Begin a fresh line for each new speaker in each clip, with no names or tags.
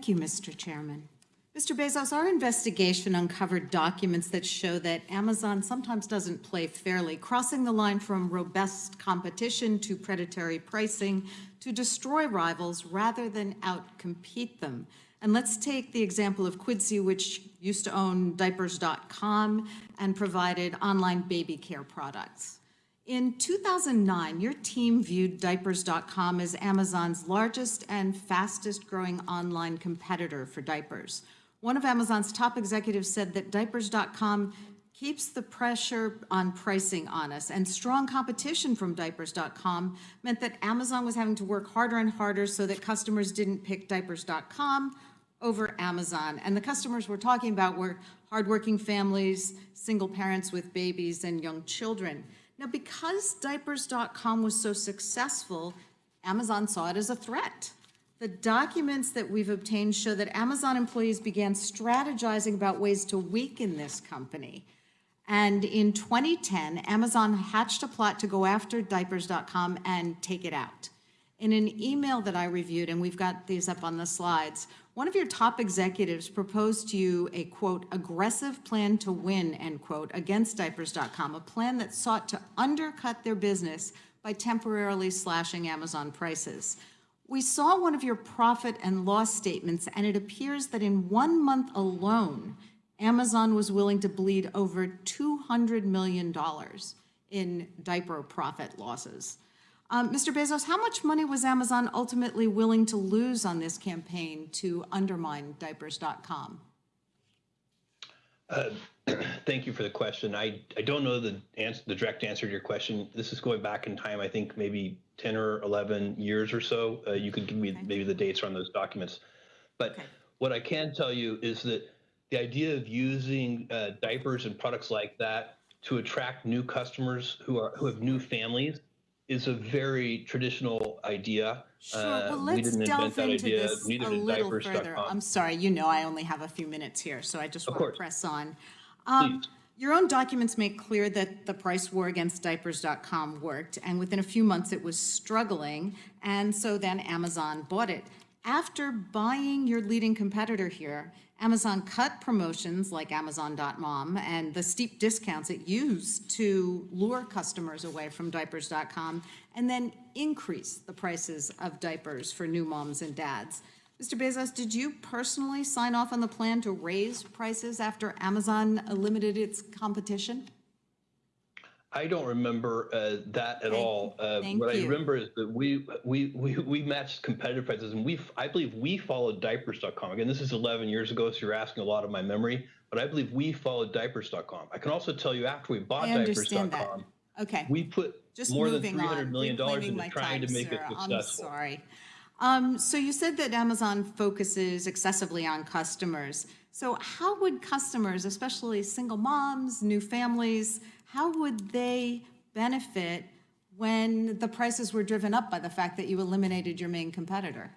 Thank you, Mr. Chairman. Mr. Bezos, our investigation uncovered documents that show that Amazon sometimes doesn't play fairly, crossing the line from robust competition to predatory pricing to destroy rivals rather than outcompete them. And let's take the example of Quidsi, which used to own diapers.com and provided online baby care products. In 2009, your team viewed diapers.com as Amazon's largest and fastest growing online competitor for diapers. One of Amazon's top executives said that diapers.com keeps the pressure on pricing on us, and strong competition from diapers.com meant that Amazon was having to work harder and harder so that customers didn't pick diapers.com over Amazon. And the customers we're talking about were hardworking families, single parents with babies, and young children. Now, because diapers.com was so successful, Amazon saw it as a threat. The documents that we've obtained show that Amazon employees began strategizing about ways to weaken this company. And in 2010, Amazon hatched a plot to go after diapers.com and take it out. In an email that I reviewed, and we've got these up on the slides, one of your top executives proposed to you a, quote, aggressive plan to win, end quote, against diapers.com, a plan that sought to undercut their business by temporarily slashing Amazon prices. We saw one of your profit and loss statements, and it appears that in one month alone, Amazon was willing to bleed over $200 million in diaper profit losses. Um, Mr. Bezos, how much money was Amazon ultimately willing to lose on this campaign to undermine diapers.com?
Uh, thank you for the question. I, I don't know the answer, the direct answer to your question. This is going back in time, I think maybe 10 or 11 years or so. Uh, you could give me okay. maybe the dates on those documents. But okay. what I can tell you is that the idea of using uh, diapers and products like that to attract new customers who are who have new families is a very traditional idea.
Sure. Well, let's we didn't delve into idea. this a little further. I'm sorry. You know, I only have a few minutes here, so I just of want course. to press on. Um, your own documents make clear that the price war against diapers.com worked, and within a few months it was struggling, and so then Amazon bought it. After buying your leading competitor here, Amazon cut promotions like Amazon.mom and the steep discounts it used to lure customers away from diapers.com and then increase the prices of diapers for new moms and dads. Mr. Bezos, did you personally sign off on the plan to raise prices after Amazon limited its competition?
I don't remember uh, that at Thank, all. Uh, what you. I remember is that we we we we matched competitive prices, and we I believe we followed diapers.com. Again, this is 11 years ago, so you're asking a lot of my memory, but I believe we followed diapers.com. I can also tell you after we bought diapers.com,
okay,
we put Just more than 300 million dollars into trying time, to make sir. it successful. I'm
sorry. Um, so you said that Amazon focuses excessively on customers. So how would customers, especially single moms, new families, how would they benefit when the prices were driven up by the fact that you eliminated your main competitor?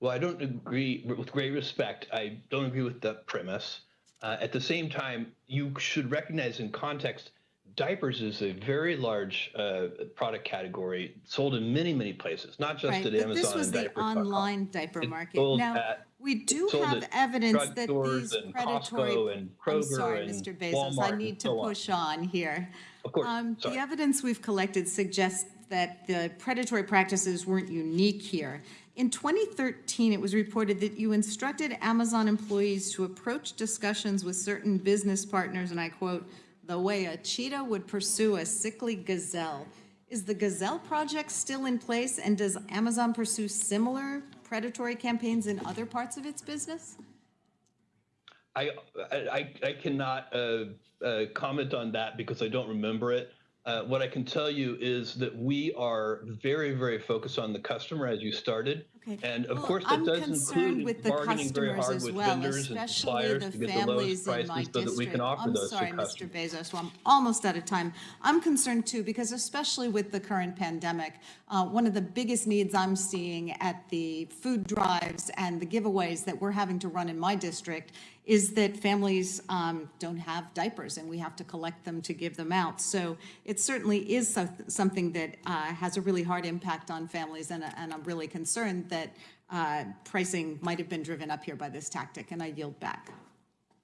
Well, I don't agree, with great respect, I don't agree with the premise. Uh, at the same time, you should recognize in context, diapers is a very large uh, product category sold in many, many places, not just
right,
at
but
Amazon.
This was the online diaper market. Now, at, we do have evidence that these predatory.
And Kroger I'm
sorry,
and
Mr. Bezos,
Walmart
I need to
so
push on. on here.
Of course. Um,
the evidence we've collected suggests that the predatory practices weren't unique here. In 2013, it was reported that you instructed Amazon employees to approach discussions with certain business partners, and I quote, the way a cheetah would pursue a sickly gazelle. Is the Gazelle project still in place and does Amazon pursue similar predatory campaigns in other parts of its business?
I, I, I cannot uh, uh, comment on that because I don't remember it. Uh, what I can tell you is that we are very, very focused on the customer as you started. Okay. And of
well,
course, that
I'm
does include
with the
bargaining very hard with
well,
vendors and suppliers to get the lowest prices so that we can offer
I'm
those
sorry,
to customers.
Mr. Bezos, well, I'm almost out of time. I'm concerned too because especially with the current pandemic, uh, one of the biggest needs I'm seeing at the food drives and the giveaways that we're having to run in my district is that families um, don't have diapers and we have to collect them to give them out. So it certainly is so something that uh, has a really hard impact on families and, and I'm really concerned that uh, pricing might have been driven up here by this tactic, and I yield back.